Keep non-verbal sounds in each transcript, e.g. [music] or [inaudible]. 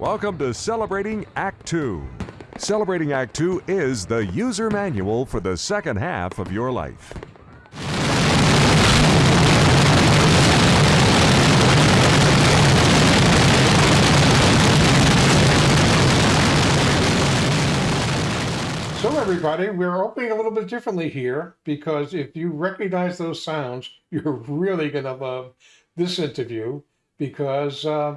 Welcome to Celebrating Act Two. Celebrating Act Two is the user manual for the second half of your life. So everybody, we're opening a little bit differently here because if you recognize those sounds, [laughs] you're really going to love this interview because uh,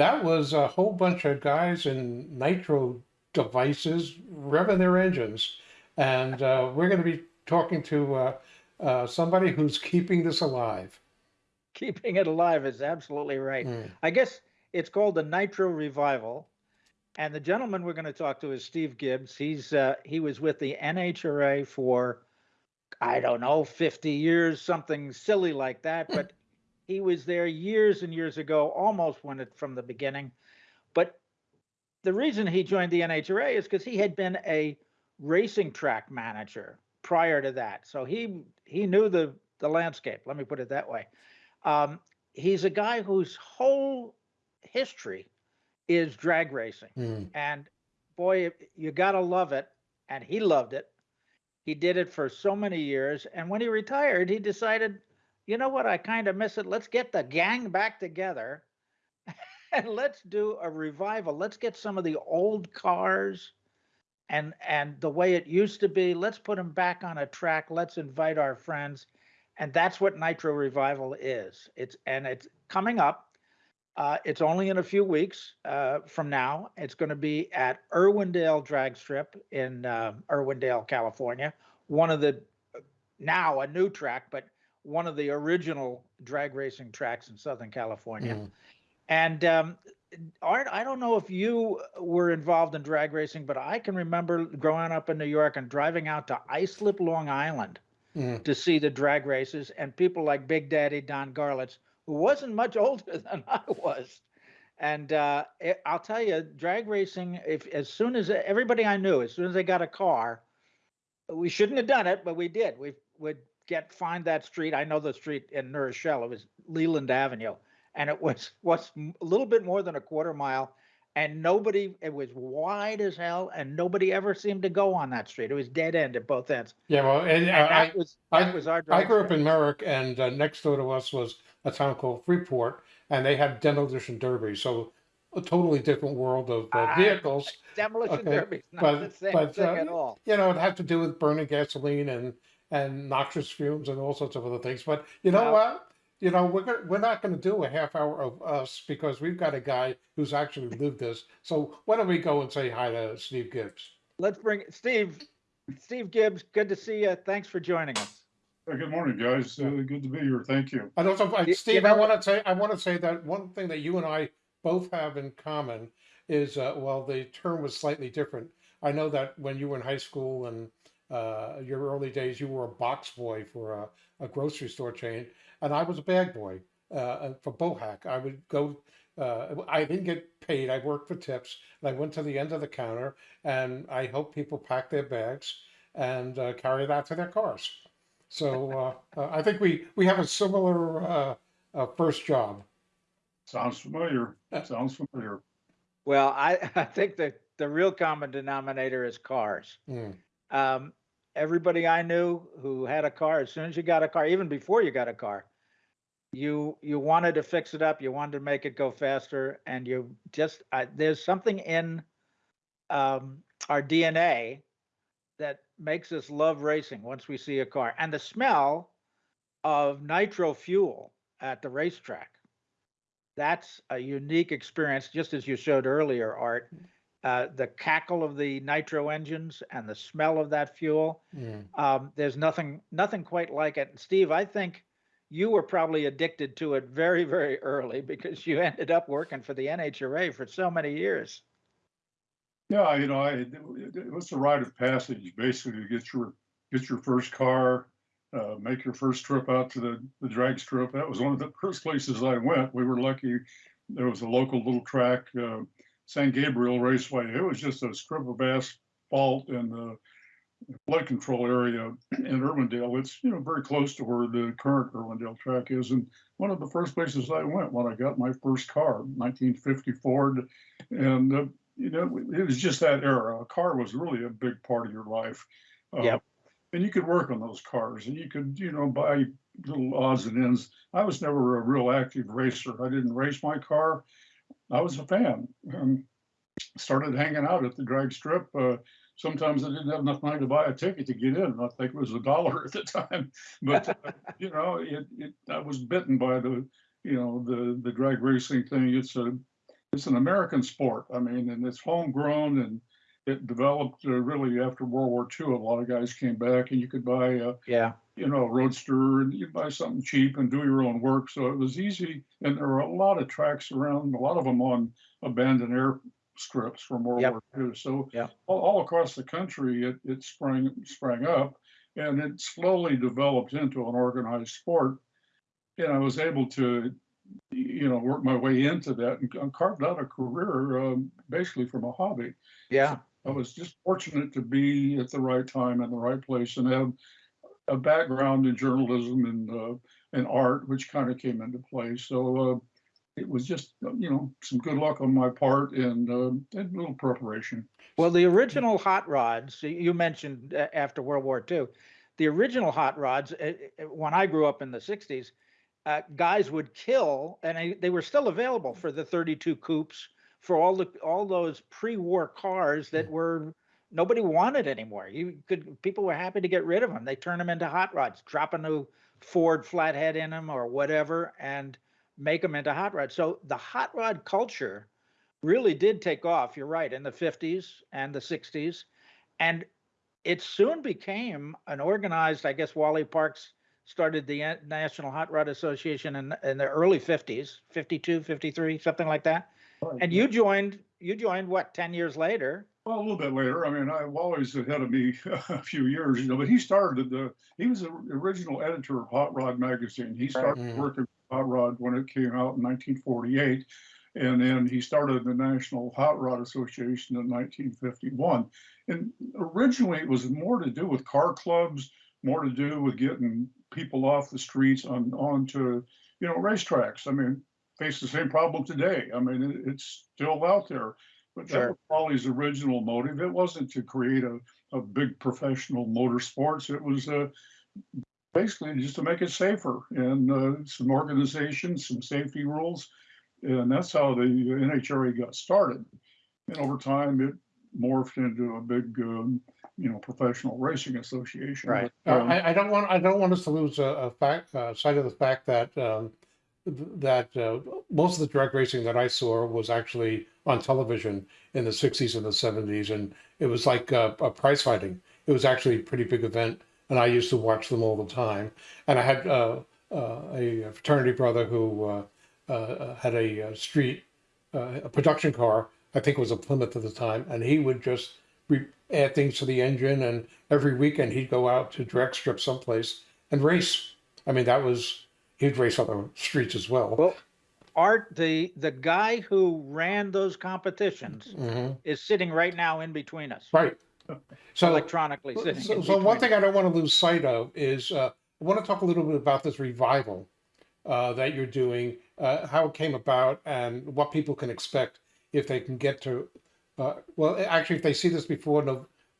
that was a whole bunch of guys in nitro devices revving their engines. And uh, we're going to be talking to uh, uh, somebody who's keeping this alive. Keeping it alive is absolutely right. Mm. I guess it's called the Nitro Revival. And the gentleman we're going to talk to is Steve Gibbs. He's uh, he was with the NHRA for I don't know 50 years, something silly like that. But he was there years and years ago, almost when it from the beginning. But the reason he joined the NHRA is because he had been a racing track manager prior to that, so he he knew the the landscape. Let me put it that way. Um, he's a guy whose whole history is drag racing. Mm. And boy, you got to love it. And he loved it. He did it for so many years. And when he retired, he decided, you know what? I kind of miss it. Let's get the gang back together [laughs] and let's do a revival. Let's get some of the old cars and and the way it used to be. Let's put them back on a track. Let's invite our friends. And that's what Nitro Revival is. It's and it's coming up. Uh, it's only in a few weeks uh, from now. It's going to be at Irwindale Drag Strip in uh, Irwindale, California. One of the now a new track, but one of the original drag racing tracks in Southern California. Mm. And um, Art, I don't know if you were involved in drag racing, but I can remember growing up in New York and driving out to Islip, Long Island Mm. to see the drag races and people like Big Daddy Don Garlits, who wasn't much older [laughs] than I was. And uh, it, I'll tell you, drag racing, if as soon as everybody I knew, as soon as they got a car, we shouldn't have done it, but we did. We would get find that street. I know the street in New Rochelle. It was Leland Avenue, and it was [laughs] was a little bit more than a quarter mile. And nobody, it was wide as hell, and nobody ever seemed to go on that street. It was dead end at both ends. Yeah, well, and, And uh, that I, was I- was our. I grew up in Merrick, and uh, next door to us was a town called Freeport, and they had demolition derby. So a totally different world of uh, Ah, vehicles. demolition okay, derby. Not but- the same but, thing uh, at all. You know, it had to do with burning gasoline and and noxious fumes and all sorts of other things. But you know Wow. what? You know, we're we're not going to do a half hour of us because we've got a guy who's actually [laughs] lived this. So why don't we go and say hi to Steve Gibbs? Let's bring Steve. Steve Gibbs, good to see you. Thanks for joining us. Uh, Good morning, guys. Uh, Good to be here. Thank you. And also, uh, You- you Steve, I want to say, I want to say that one thing that you and I both have in common is, uh, well, the term was slightly different. I know that when you were in high school and uh, your early days, you were a box boy for a, a grocery store chain, and I was a bag boy uh, for Bohack. I would go. Uh, I didn't get paid. I worked for tips, and I went to the end of the counter, and I helped people pack their bags and uh, carry that to their cars. So uh, uh, I think we we have a similar uh, uh, first job. Sounds familiar. Sounds familiar. Well, I, [laughs] I think that the real common denominator is cars. Mm. Um, everybody I knew who had a car, as soon as you got a car, even before you got a car, you you wanted to fix it up, you wanted to make it go faster, and you just I, there's something in um, our DNA that makes us love racing once we see a car, and the smell of nitro fuel at the racetrack. That's a unique experience, just as you showed earlier, Art. Uh, the cackle of the nitro engines and the smell of that fuel. Mm. Um, there's nothing, nothing quite like it. Steve, I think you were probably addicted to it very, very early because you ended up working for the NHRA for so many years. Yeah, you know, I, it it was a rite of passage, basically, to get your, get your first car, uh, make your first trip out to the, the drag strip. That was one of the first places I went. We were lucky. There was a local little track, uh, San Gabriel Raceway. It was just a strip of asphalt in the flood control area in Irwindale. It's, you know, very close to where the current Irwindale track is. And one of the first places I went when I got my first car, 1950 Ford. And, uh, you know, it was just that era. A car was really a big part of your life. Uh, Yep. And you could work on those cars and you could, you know, buy little odds and ends. I was never a real active racer. I didn't race my car. I was a fan. Um, started hanging out at the drag strip. Uh, sometimes I didn't have enough money to buy a ticket to get in. I think it was a dollar [laughs] at the time, but uh, you know, it, it, I was bitten by the, you know, the, the drag racing thing. It's a, it's an American sport. I mean, and it's homegrown and it developed uh, really after World War II. A lot of guys came back and you could buy a, Yeah. you know, a roadster and you buy something cheap and do your own work. So it was easy. And there were a lot of tracks around, a lot of them on abandoned air strips from World Yep. War II. So Yep. all, all across the country, it, it sprang, sprang up and it slowly developed into an organized sport. And I was able to, you know, work my way into that and and carved out a career um, basically from a hobby. Yeah. I was just fortunate to be at the right time in the right place and have a background in journalism and uh, and art, which kind of came into play. So uh, it was just uh, you know some good luck on my part and uh, and a little preparation. Well, the original hot rods, you mentioned uh, after World War II, the original hot rods, uh, when I grew up in the 60s, uh, guys would kill, and they were still available for the 32 coupes, for all the all those pre-war cars that mm. were nobody wanted anymore. You could people were happy to get rid of them. They turn them into hot rods, drop a new Ford flathead in them or whatever, and make them into hot rods. So the hot rod culture really did take off. You're right in the 50s and the 60s, and it soon became an organized. I guess Wally Parks started the National Hot Rod Association in, in the early 50s, 52, 53, something like that. And you joined. You joined what? 10 years later. Well, a little bit later. I mean, I'm always ahead of me [laughs] a few years, you know. But he started the. He was the original editor of Hot Rod magazine. He started Mhm. working with Hot Rod when it came out in 1948, and then he started the National Hot Rod Association in 1951. And originally, it was more to do with car clubs, more to do with getting people off the streets on onto you know racetracks. I mean, face the same problem today. I mean, it, it's still out there. But that Sure. was Paulie's original motive. It wasn't to create a, a big professional motorsports. It was uh, basically just to make it safer and uh, some organizations, some safety rules. And that's how the NHRA got started. And over time, it morphed into a big, um, you know, professional racing association. Right. But, Uh, um, I, I don't want, I don't want us to lose a, a fact, uh, sight of the fact that, um, th- that, uh, most of the drag racing that I saw was actually on television in the sixties and the seventies, and it was like, a prize fighting. It was actually a pretty big event, and I used to watch them all the time. And I had, uh, uh, a fraternity brother who, uh, uh, had a, street, a production car, I think it was a Plymouth at the time, and he would just re- add things to the engine, and every weekend he'd go out to drag strip someplace and race. I mean, that was he'd race on the streets as well. Well, Art, the the guy who ran those competitions Mhm. is sitting right now in between us, Right. So, electronically so, sitting. so, so one thing I don't want to lose sight of is uh, I want to talk a little bit about this revival uh, that you're doing, uh, how it came about, and what people can expect if they can get to. Uh, well, actually, if they see this before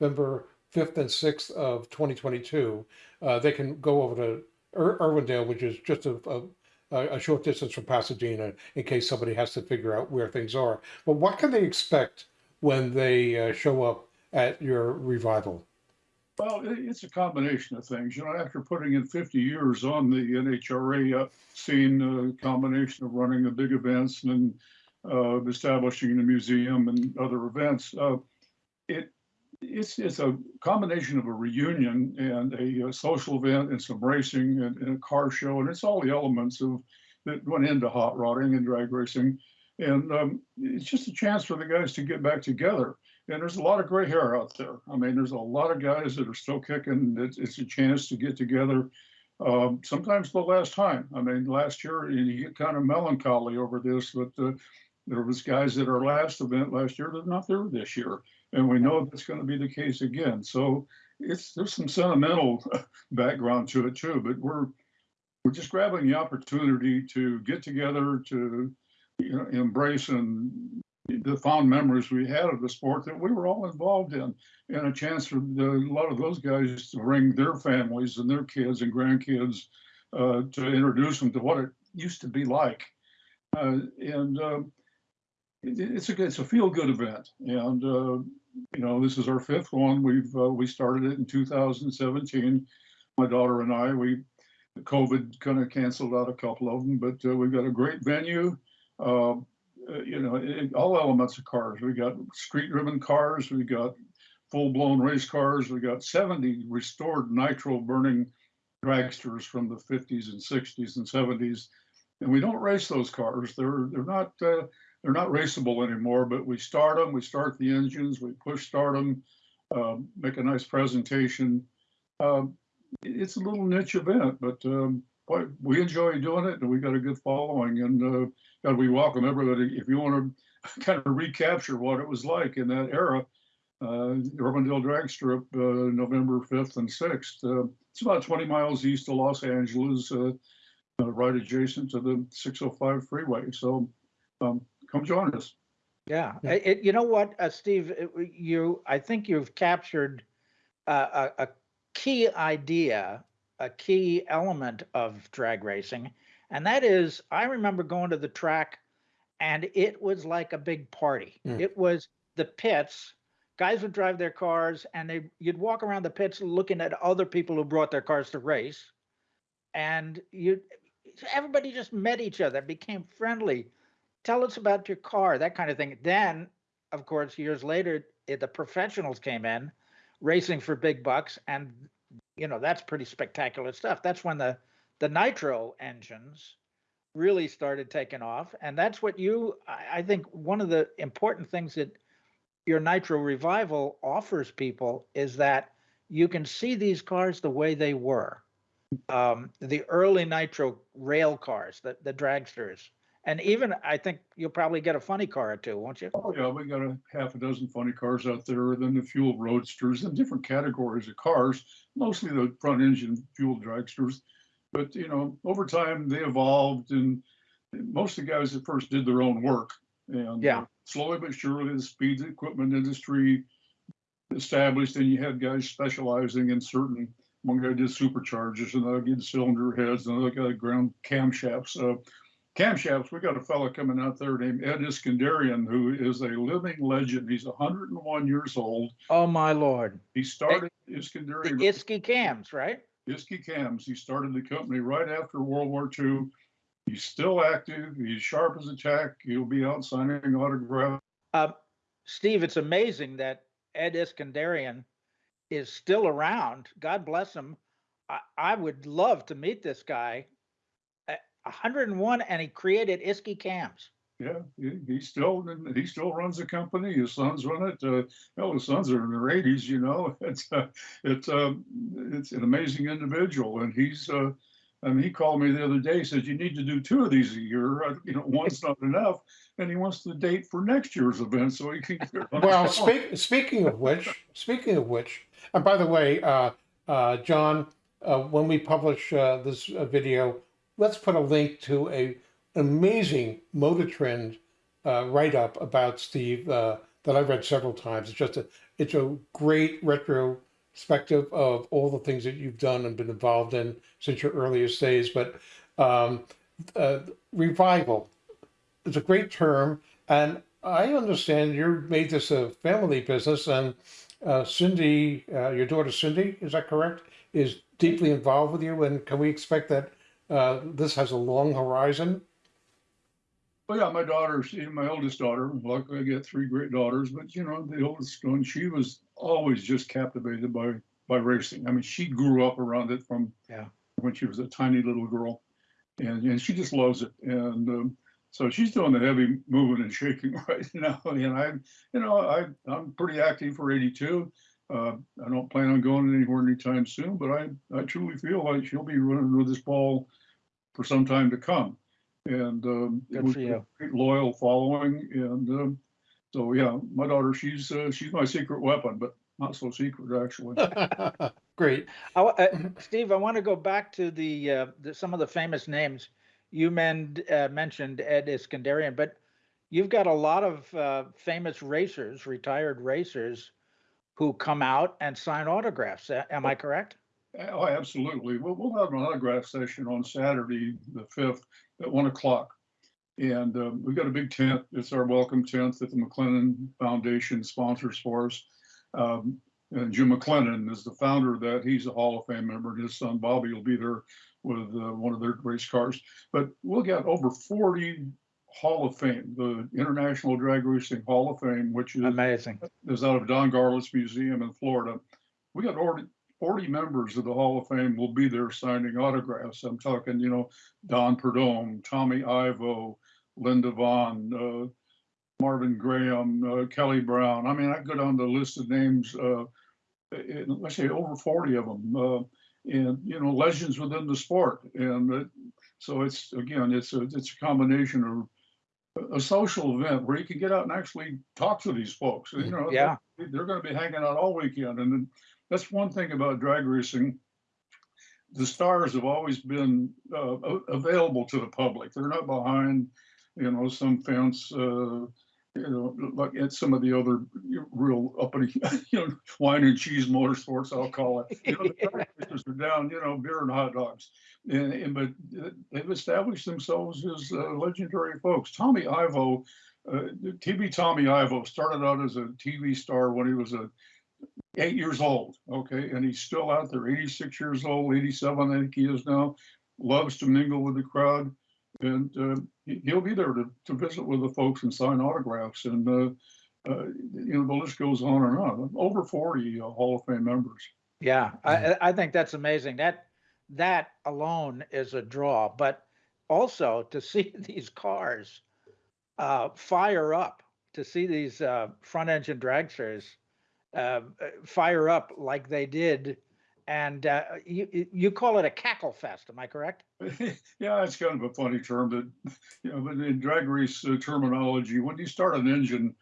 November 5th and 6th of 2022, uh, they can go over to Ir- Irwindale, which is just a, a, a short distance from Pasadena, in case somebody has to figure out where things are. But what can they expect when they uh, show up at your revival? Well, it's a combination of things. You know, after putting in 50 years on the NHRA uh, scene, a combination of running the big events and uh, establishing the museum and other events, uh, it it's it's a combination of a reunion and a, uh social event and some racing and, and a car show, and it's all the elements of that went into hot rodding and drag racing, and um, it's just a chance for the guys to get back together and there's a lot of gray hair out there. I mean, there's a lot of guys that are still kicking. It's, it's a chance to get together. Um, sometimes the last time. I mean, last year and you get kind of melancholy over this, but uh, there was guys at our last event last year that are not there this year, and we know that's going to be the case again. So it's there's some sentimental [laughs] background to it too. But we're we're just grabbing the opportunity to get together to you know embrace and the fond memories we had of the sport that we were all involved in and a chance for the, a lot of those guys to bring their families and their kids and grandkids uh, to introduce them to what it used to be like uh, and it, it's a it's a feel good event. And uh, you know this is our fifth one. We've uh, we started it in 2017 my daughter and i we covid kind of canceled out a couple of them but uh, we've got a great venue. Uh, you know it, all elements of cars. We got street driven cars. We got full blown race cars. We got 70 restored nitro burning dragsters from the 50s and 60s and 70s and we don't race those cars. They're they're not uh, they're not raceable anymore, but we start them, we start the engines, we push start them, um, make a nice presentation. Um, it's a little niche event, but um, boy, we enjoy doing it and we got a good following and uh, God, we welcome everybody. If you want to [laughs] kind of recapture what it was like in that era, uh, Irwindale Drag Strip, uh, November 5th and 6th. Uh, it's about 20 miles east of Los Angeles, uh, uh, right adjacent to the 605 freeway. So um, come join us. Yeah, Yeah. it, it- you know what, uh, Steve, it- you, I think you've captured uh, a, a key idea, a key element of drag racing. And that is, I remember going to the track and it was like a big party. Mm. It was the pits, guys would drive their cars and they, you'd walk around the pits looking at other people who brought their cars to race. And you, everybody just met each other, became friendly tell us about your car, that kind of thing. Then, of course, years later, it, the professionals came in, racing for big bucks, and you know that's pretty spectacular stuff. That's when the the nitro engines really started taking off, and that's what you. I, I think one of the important things that your nitro revival offers people is that you can see these cars the way they were. Um, the early nitro rail cars, the the dragsters and even I think you'll probably get a funny car or two, won't you? Oh, yeah, we got a half a dozen funny cars out there, then the fuel roadsters and different categories of cars, mostly the front engine fuel dragsters. But, you know, over time they evolved and most of the guys at first did their own work. And Yeah. uh, slowly but surely the speed equipment industry established and you had guys specializing in certain, one guy did superchargers, another did cylinder heads, another guy ground camshafts. Uh, camshafts, we got a fellow coming out there named Ed Iskenderian, who is a living legend. He's 101 years old. Oh my lord! He started The Iskenderian Iski cams, right? Iski Cams. He started the company right after World War II. He's still active. He's sharp as a tack. He'll be out signing autographs. Um, Steve, it's amazing that Ed Iskenderian is still around. God bless him. I, I would love to meet this guy. At 101, and he created Iski cams. Yeah, he, he still he still runs the company. His sons run it. Uh, hell, his sons are in their 80s. You know, [laughs] it's uh, it's um, it's an amazing individual, and he's. Uh, I mean, he called me the other day. He said you need to do two of these a year. Uh, You know, one's not enough, and he wants the date for next year's event so he can. Get on Well, his phone. speak, speaking of which, speaking of which, and by the way, uh, uh, John, uh, when we publish uh, this uh, video, let's put a link to a amazing Motor Trend uh, write up about Steve uh, that I've read several times. It's just a it's a great retrospective of all the things that you've done and been involved in since your earliest days. But um, uh, revival is a great term, and I understand you made this a family business, and uh, Cindy, uh, your daughter Cindy, is that correct? Is deeply involved with you, and can we expect that uh, this has a long horizon? Well, yeah, my daughter, she, my oldest daughter, luckily I get three great daughters, but you know, the oldest one, she was always just captivated by by racing. I mean, she grew up around it from Yeah. when she was a tiny little girl, and and she just loves it. And um, so she's doing the heavy moving and shaking [laughs] right now. And I, you know, I I'm pretty active for 82. Uh, I don't plan on going anywhere anytime soon, but I I truly feel like she'll be running with this ball for some time to come. And um, it was for a great loyal following. And um, so, yeah, my daughter, she's uh, she's my secret weapon. But not so secret, actually. [laughs] [laughs] Great. I uh, [clears throat] Steve, I want to go back to the, uh, the, some of the famous names. You men, uh, mentioned Ed Iskenderian, but you've got a lot of, uh, famous racers, retired racers who come out and sign autographs. Am I correct? Oh, absolutely. We'll, we'll have an autograph session on Saturday, the fifth, at one o'clock. And um, we've got a big tent. It's our welcome tent that the McLennan Foundation sponsors for us. Um, and Jim McLennan is the founder of that. He's a Hall of Fame member. and His son Bobby will be there with uh, one of their race cars. But we'll get over 40 Hall of Fame, the International Drag Racing Hall of Fame, which is Amazing. is out of Don Garlits Museum in Florida. We got already 40 members of the Hall of Fame will be there signing autographs. I'm talking, you know, Don Prudhomme, Tommy Ivo, Linda Vaughn, uh, Marvin Graham, uh, Kelly Brown. I mean, I go down the list of names, uh, and let's say over 40 of them, uh, and, you know, legends within the sport. And uh, so it's, again, it's a, it's a combination of a- social event where you can get out and actually talk to these folks. You know, Yeah. they're going to be hanging out all weekend, and then that's one thing about drag racing. The stars have always been uh, available to the public. They're not behind, you know, some fence. Uh, you know, like at some of the other real uppity, [laughs] you know, wine and cheese motorsports, I'll call it. You know, the [laughs] racers are down, you know, beer and hot dogs. And, and but uh, they've established themselves as uh, legendary folks. Tommy Ivo, uh, TV Tommy Ivo started out as a TV star when he was a eight years old. Okay, and he's still out there, 86 years old, 87, I think he is now. Loves to mingle with the crowd, and uh, he'll be there to, to visit with the folks and sign autographs. And uh, uh, you know, the list goes on and on. Over 40 uh, Hall of Fame members. Yeah, I, I I think that's amazing. That, that alone is a draw, but also to [laughs] see these cars uh, fire up, to see these uh, front engine dragsters uh, uh, fire up like they did. And uh, you, you- call it a cackle fest, am I correct? [laughs] yeah, it's kind of a funny term that, [laughs] you know, but in drag race uh, terminology, when you start an engine,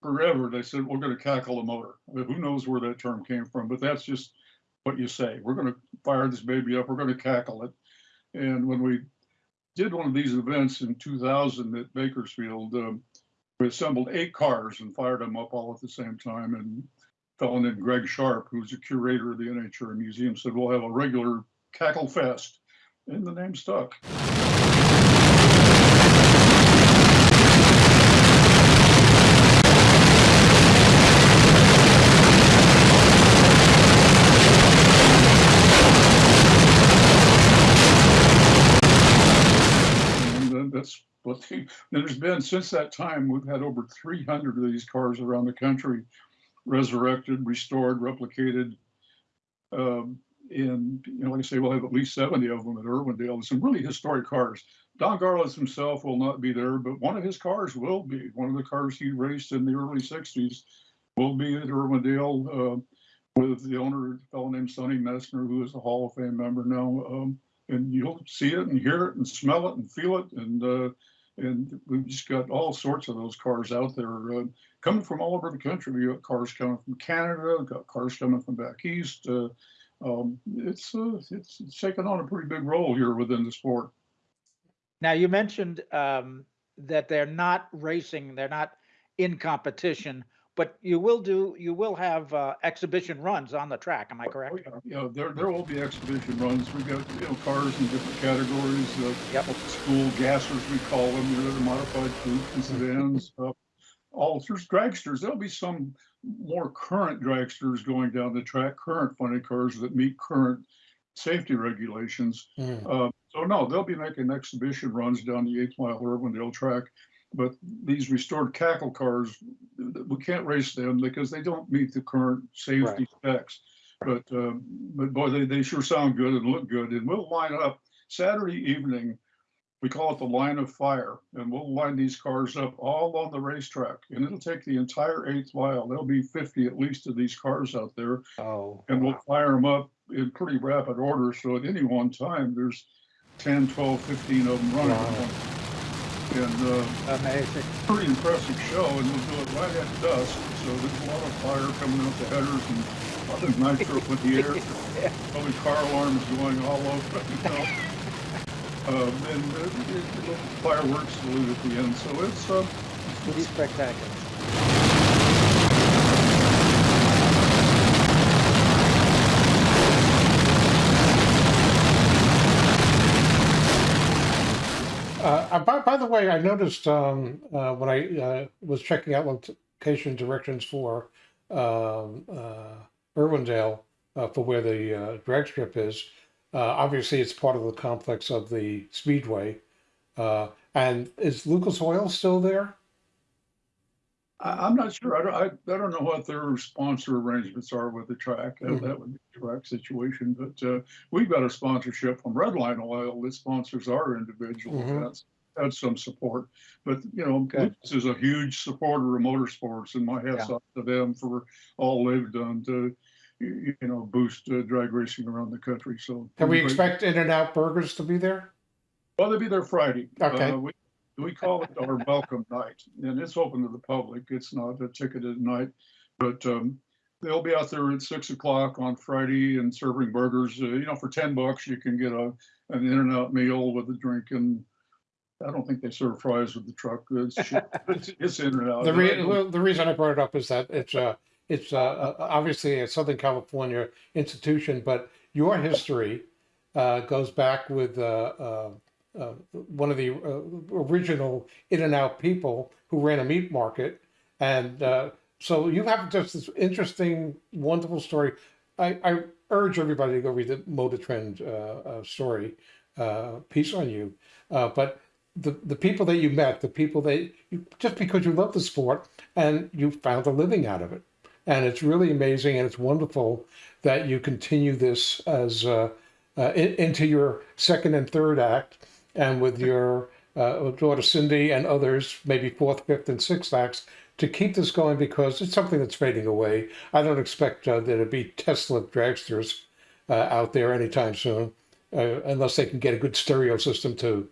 forever they said we're going to cackle the motor. Who knows where that term came from? But that's just what you say. We're going to fire this baby up. We're going to cackle it. And when we did one of these events in 2000 at Bakersfield, um, we assembled eight cars and fired them up all at the same time. And a fellow named Greg Sharp, who's a curator of the NHR Museum, said we'll have a regular cackle fest and the name stuck. That's what the, and there's been, since that time, we've had over 300 of these cars around the country resurrected, restored, replicated. Um, and, you know, like I say, we'll have at least 70 of them at Irwindale. Some really historic cars. Don Garlits himself will not be there, but one of his cars will be. One of the cars he raced in the early 60s will be at Irwindale uh, with the owner, a fellow named Sonny Messner, who is a Hall of Fame member now. Um, and you'll see it and hear it and smell it and feel it. And uh, and we've just got all sorts of those cars out there uh, coming from all over the country. We got cars coming from Canada, got cars coming from back east. Uh, um, it's, uh, it's it's taken on a pretty big role here within the sport. Now, you mentioned um, that they're not racing, they're not in competition, but you will do, you will have uh, exhibition runs on the track, am I correct? Oh, yeah, Yeah, there, there will be exhibition runs. We've got, you know, cars in different categories, uh, Yep. school gassers, we call them, you know, the modified coupes and [laughs] sedans. Uh, All, there's dragsters. There'll be some more current dragsters going down the track, current funny cars that meet current safety regulations. Hmm. Uh, so no, they'll be making exhibition runs down the eighth mile Irwindale track. But these restored cackle cars, we can't race them because they don't meet the current safety specs. But, um, but boy, they, they sure sound good and look good. And we'll line up Saturday evening. We call it the line of fire, and we'll line these cars up all on the racetrack. And it'll take the entire eighth mile. There'll be 50 at least of these cars out there Oh. and we'll fire them up in pretty rapid order. So at any one time, there's 10, 12, 15 of them running. Wow. And, uh, Amazing. pretty impressive show, and we'll do it right at dusk. So there's a lot of fire coming out the headers and of nitro in the air. [laughs] Probably car alarms going all over, you know. Um, and uh, it, it, fireworks salute at the end. So it's uh, Pretty spectacular. Uh, uh, by, by the way, I noticed um, uh, when I uh, was checking out location directions for um, uh, Irwindale uh, for where the uh, drag strip is, uh, obviously it's part of the complex of the Speedway. Uh, and is Lucas Oil still there? I, I'm not sure. I don't, I, I don't know what their sponsor arrangements are with the track. That, Mhm. that would be a track situation. But uh, we've got a sponsorship from Redline Oil that sponsors our individual Mhm. events. Had some support, but you know, Good. Lucas is a huge supporter of motorsports, and my hats off to them for all they've done to, you know, boost uh, drag racing around the country. So Can we expect In-N-Out Burgers to be there? Well, they'll be there Friday. Okay. Uh, we, we call it our welcome night, and it's open to the public. It's not a ticketed night, but um, they'll be out there at six o'clock on Friday and serving burgers. Uh, you know, for ten bucks, you can get a an In-N-Out meal with a drink, and I don't think they serve fries with the truck. It's, [laughs] it's, it's In-N-Out. The re- the reason I brought it up is that it's uh it's uh, uh, obviously a Southern California institution, but your history uh, goes back with uh, uh, uh, one of the original In-N-Out people who ran a meat market, and so you have just this interesting, wonderful story. I, I urge everybody to go read the Motor Trend story piece on you, but the the people that you met, the people that you, just because you love the sport and you found a living out of it, and it's really amazing and it's wonderful that you continue this as uh, uh, in, into your second and third act, and with your uh, daughter Cindy and others, maybe fourth, fifth, and sixth acts, to keep this going because it's something that's fading away. I don't expect uh, there to be Tesla dragsters uh, out there anytime soon, uh, unless they can get a good stereo system to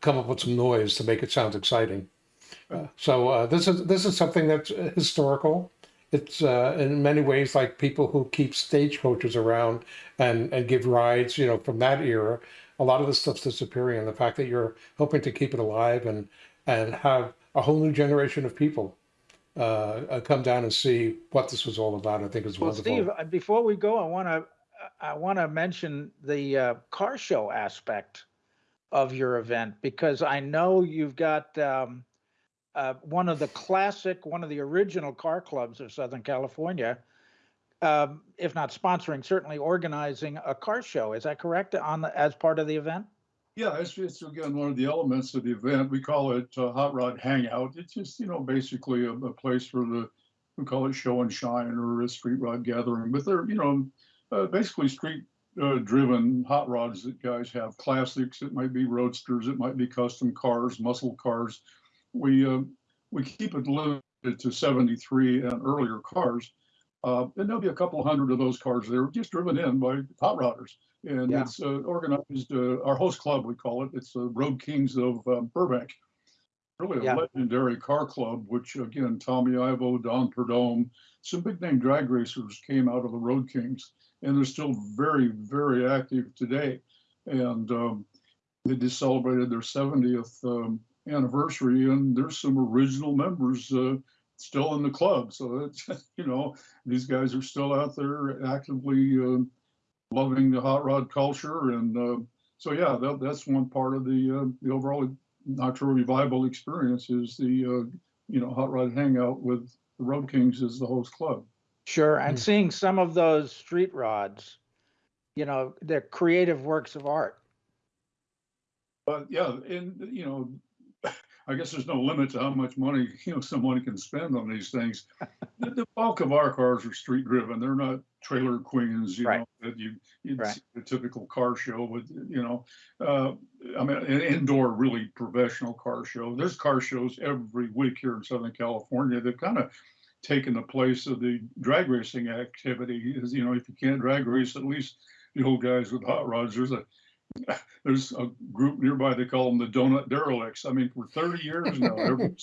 come up with some noise to make it sound exciting. So this is this is something that's historical. It's uh, in many ways like people who keep stagecoaches around and and give rides. You know, from that era, a lot of the stuff's disappearing, and the fact that you're hoping to keep it alive and and have a whole new generation of people uh, uh, come down and see what this was all about, I think is Well, wonderful. Steve, uh, before we go, I want to, I want to mention the uh, car show aspect of your event because I know you've got um, uh, one of the classic, one of the original car clubs of Southern California, um, if not sponsoring, certainly organizing a car show. Is that correct? On the, as part of the event? Yeah, it's, it's again one of the elements of the event. We call it uh, Hot Rod Hangout. It's just you know basically a, a place for the we call it show and shine or a street rod gathering, but they're you know uh, basically street uh, driven hot rods that guys have. Classics. It might be roadsters. It might be custom cars, muscle cars. We uh, we keep it limited to 73 and earlier cars. Uh, and there'll be a couple hundred of those cars there just driven in by hot rodders and Yeah. it's uh, organized. Uh, our host club, we call it. It's the Road Kings of um, Burbank. Really a Yeah. legendary car club, which again, Tommy Ivo, Don Prudhomme, some big name drag racers came out of the Road Kings, and they're still very, very active today. And um, they just celebrated their 70th um, anniversary, and there's some original members uh, still in the club. So it's [laughs] you know these guys are still out there actively. Uh, loving the hot rod culture. And uh, so, yeah, that, that's one part of the uh, the overall Nitro Revival experience is the uh, you know hot rod hangout with the Road Kings as the host club. Sure. And Mm. seeing some of those street rods, you know, they're creative works of art. But yeah, and you know, I guess there's no limit to how much money [laughs] you know someone can spend on these things. the, the bulk of our cars are street driven; they're not trailer queens, you Right. know, that you you'd Right. see the typical car show with you know. Uh, I mean, an indoor, really professional car show. There's car shows every week here in Southern California. They've kind of taken the place of the drag racing activity. Is you know, if you can't drag race, at least the old guys with hot rods. There's a [laughs] there's a group nearby, they call them the donut derelicts. I mean, for thirty years now, [laughs] every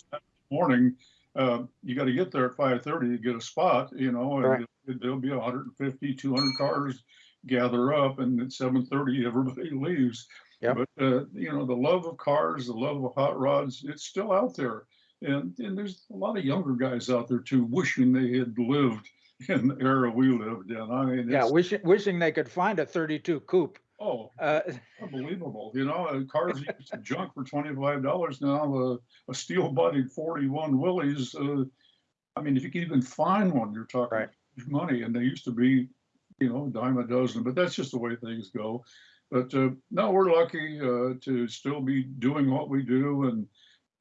morning, uh, you gotta get there at five thirty to get a spot, you know, Right. and there'll be 150, 200 cars gather up and at seven thirty, [laughs] everybody leaves. Yep. But, uh, you know, the love of cars, the love of hot rods, it's still out there. And, and there's a lot of younger guys out there too, wishing they had lived in the era we lived in. I mean, Yeah, wishing, wishing they could find a thirty-two coupe. Oh, Uh, unbelievable. You know, cars [laughs] used to junk for twenty-five dollars now, uh, a steel bodied forty-one Willys. Uh, I mean, if you can even find one, you're talking Right. money and they used to be, you know, a dime a dozen, but that's just the way things go. But, uh, no, we're lucky, uh, to still be doing what we do and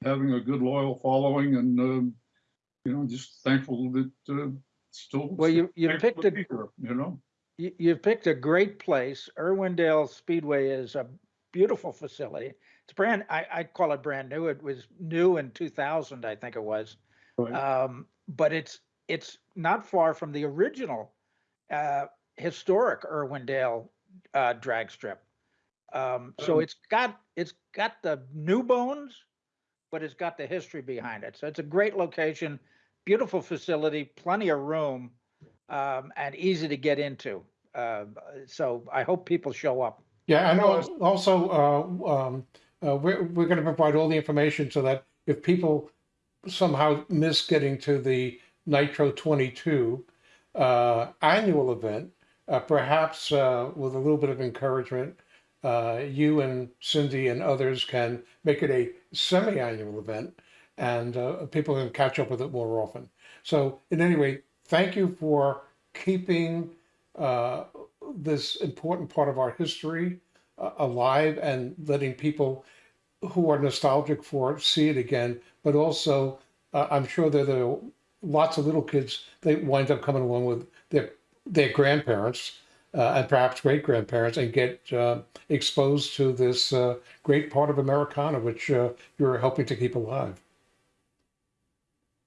having a good loyal following and, um, you know, just thankful that, uh, still. Well, you, you picked a, here, You know? You, you've picked a great place. Irwindale Speedway is a beautiful facility. It's brand, I, I call it brand new. It was new in two thousand, I think it was. Right. Um, but it's, it's not far from the original, uh, historic Irwindale, uh, drag strip. Um, so Oh. it's got, it's got the new bones, but it's got the history behind it. So it's a great location, beautiful facility, plenty of room, um, and easy to get into. Uh, so I hope people show up. Yeah, No, al- also, uh, um, uh, we're, we're gonna provide all the information so that if people somehow miss getting to the Nitro twenty-two, uh, annual event, uh, perhaps, uh, with a little bit of encouragement, you and Cindy and others can make it a semi-annual event and, people can catch up with it more often. So in any way, thank you for keeping, uh, this important part of our history uh, alive and letting people who are nostalgic for it see it again. But also, uh, I'm sure that there are lots of little kids that wind up coming along with their their grandparents uh, and perhaps great grandparents and get uh, exposed to this uh, great part of Americana, which you're helping to keep alive.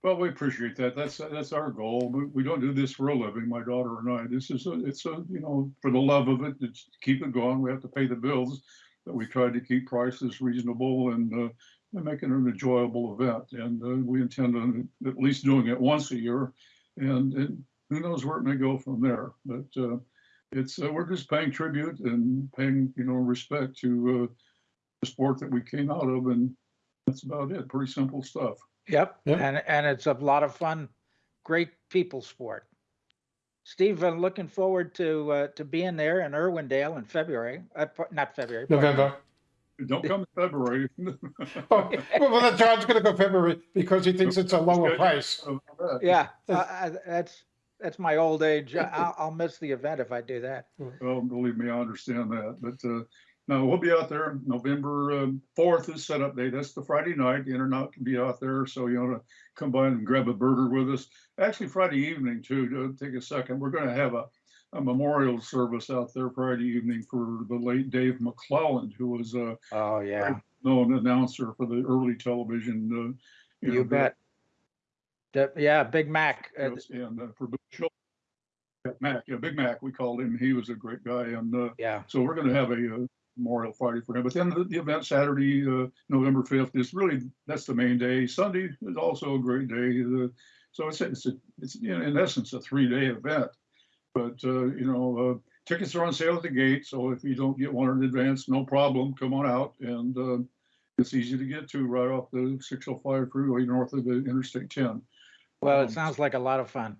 Well, we appreciate that. That's, that's our goal. We, we don't do this for a living, my daughter and I. This is a, it's a, you know, for the love of it, it's keep it going. We have to pay the bills. But we try to keep prices reasonable and, uh, and make it an enjoyable event. And, uh, we intend on at least doing it once a year. And, and who knows where it may go from there. But, uh, it's, uh, we're just paying tribute and paying, you know, respect to, uh, the sport that we came out of. And that's about it. Pretty simple stuff. Yep. Yep. And, and it's a lot of fun, great people sport. Steve, I'm looking forward to, uh, to being there in Irwindale in February, uh, not February. pardon. November. Don't come in February. [laughs] Oh, well, then John's going to go February because he thinks it's a lower Good. price. Yeah, uh, uh, that's, that's my old age. I- I'll, I'll miss the event if I do that. [laughs] Well, believe me, I understand that, but, uh, no, we'll be out there. November, um, fourth is setup day. That's the Friday night. The Internet can be out there. So you want to come by and grab a burger with us. Actually, Friday evening too, to take a second. We're going to have a, a memorial service out there Friday evening for the late Dave McClelland, who was a Oh, yeah, known announcer for the early television, uh. you know, bet. The- Yeah, Big Mac. uh, And uh, for Mac, yeah, Big Mac, we called him. He was a great guy. And, uh, Yeah, so we're gonna have a uh, memorial Friday for him. But then the, the event Saturday, uh, November fifth is really, that's the main day. Sunday is also a great day. Uh, so it's, it's, a- it's in in essence, a three-day event. But, uh, you know, uh, tickets are on sale at the gate. So if you don't get one in advance, no problem. Come on out. And, uh, it's easy to get to right off the six oh five freeway north of the Interstate ten. well, Um, it sounds like a lot of fun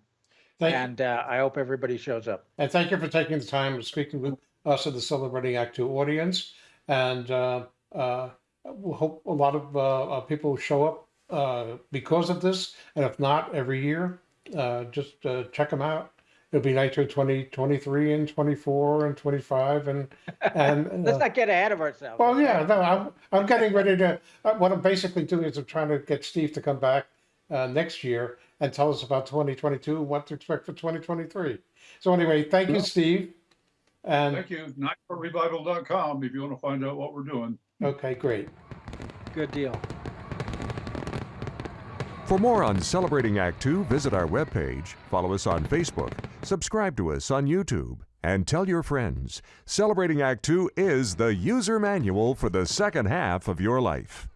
Thank, and, uh, I hope everybody shows up. And thank you for taking the time of speaking with us at the Celebrating Act Two audience. And uh, uh, we hope a lot of uh, people show up uh, because of this. And if not, every year, uh, just uh, check them out. It'll be Nitro 2023 and 24 and 25 and and [laughs] Let's uh, not get ahead of ourselves. well, yeah, no, I'm I'm getting ready to. Uh, what I'm basically doing is I'm trying to get Steve to come back uh, next year and tell us about 2022 what to expect for 2023. So anyway, thank you, Steve. And Thank you. Nitrorevival.com if you want to find out what we're doing. okay, great. Good deal. For more on Celebrating Act Two, visit our webpage, follow us on Facebook, subscribe to us on YouTube, and tell your friends. Celebrating Act Two is the user manual for the second half of your life.